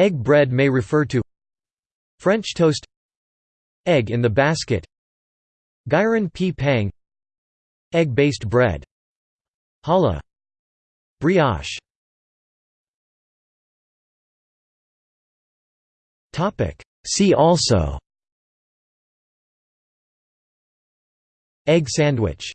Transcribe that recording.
Egg bread may refer to French toast Egg in the basket Gyeran-ppang Egg-based bread Challah Brioche. See also Egg sandwich